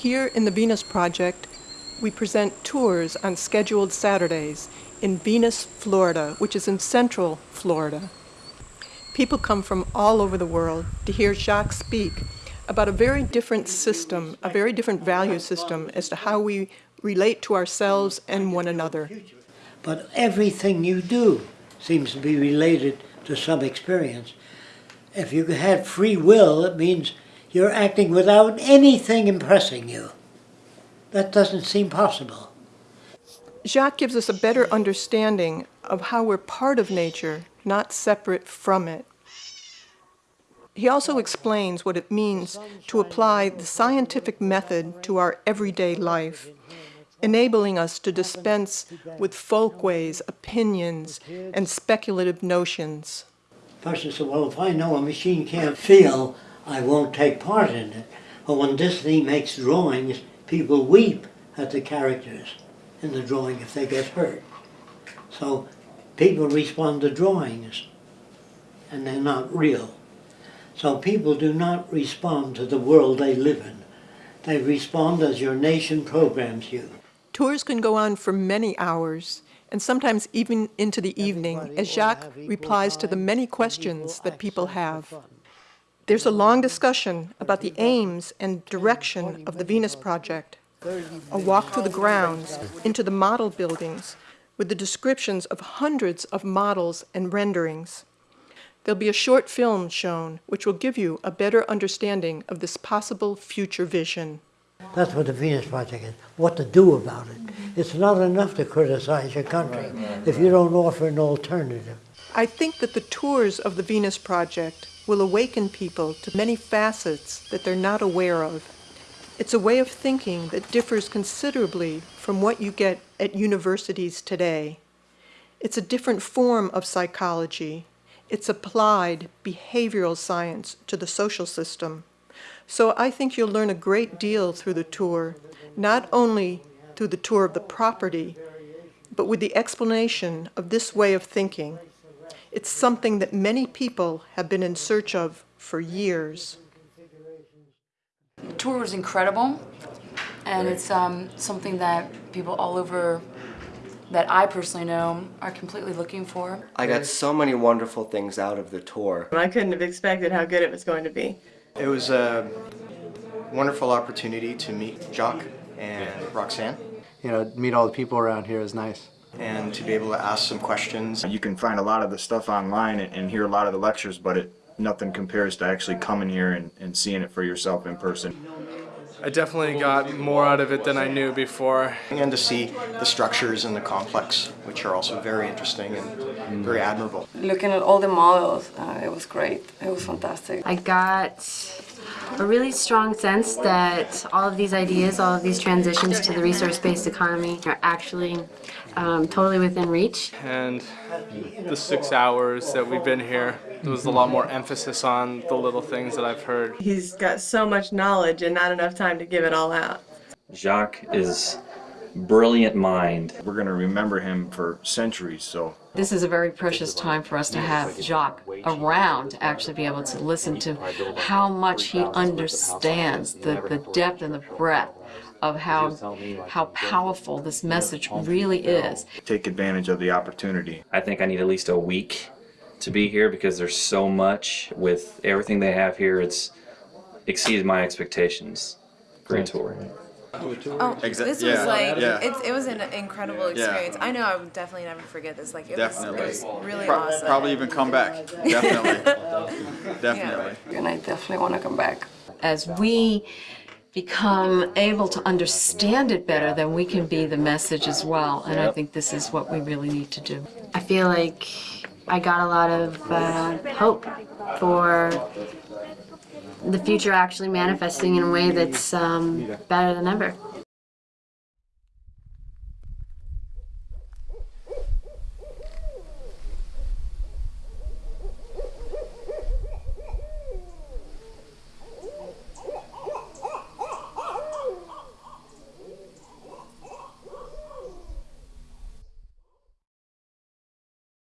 Here in the Venus Project, we present tours on scheduled Saturdays in Venus, Florida, which is in central Florida. People come from all over the world to hear Jacques speak about a very different system, a very different value system as to how we relate to ourselves and one another. But everything you do seems to be related to some experience. If you had free will, it means you're acting without anything impressing you. That doesn't seem possible. Jacques gives us a better understanding of how we're part of nature, not separate from it. He also explains what it means to apply the scientific method to our everyday life, enabling us to dispense with folkways, opinions, and speculative notions. The Person said, well, if I know a machine can't feel, I won't take part in it. But when Disney makes drawings, people weep at the characters in the drawing if they get hurt. So people respond to drawings, and they're not real. So people do not respond to the world they live in. They respond as your nation programs you. Tours can go on for many hours, and sometimes even into the evening, as Jacques replies to the many questions that people have. There's a long discussion about the aims and direction of the Venus Project, a walk through the grounds, into the model buildings, with the descriptions of hundreds of models and renderings. There'll be a short film shown, which will give you a better understanding of this possible future vision. That's what the Venus Project is, what to do about it. It's not enough to criticize your country if you don't offer an alternative. I think that the tours of the Venus Project will awaken people to many facets that they're not aware of. It's a way of thinking that differs considerably from what you get at universities today. It's a different form of psychology. It's applied behavioral science to the social system. So I think you'll learn a great deal through the tour, not only through the tour of the property, but with the explanation of this way of thinking. It's something that many people have been in search of for years. The tour was incredible, and it's um, something that people all over that I personally know are completely looking for. I got so many wonderful things out of the tour. I couldn't have expected how good it was going to be. It was a wonderful opportunity to meet Jacques and Roxanne. You know, meet all the people around here is nice. And to be able to ask some questions. You can find a lot of the stuff online and, and hear a lot of the lectures, but it nothing compares to actually coming here and, and seeing it for yourself in person. I definitely got more out of it than I knew before. And to see the structures in the complex, which are also very interesting and very admirable. Looking at all the models, uh, it was great. It was fantastic. I got a really strong sense that all of these ideas, all of these transitions to the resource-based economy are actually um, totally within reach. And the six hours that we've been here, there was a lot more emphasis on the little things that I've heard. He's got so much knowledge and not enough time to give it all out. Jacques is brilliant mind. We're going to remember him for centuries, so. This is a very precious time for us to have Jacques around to actually be able to listen to how much he understands the, the depth and the breadth of how how powerful this message really is. Take advantage of the opportunity. I think I need at least a week to be here because there's so much with everything they have here. It's exceeded my expectations. Great tour. Oh, Exa this yeah, was like yeah. it, it was an incredible Yeah. experience. I know I would definitely never forget this. Like it, Definitely. was, it was really Pro- awesome. Probably even come back. Definitely. Definitely. And I definitely want to come back. As we become able to understand it better, then we can be the message as well. And I think this is what we really need to do. I feel like I got a lot of uh, hope for the future actually manifesting in a way that's um, better than ever.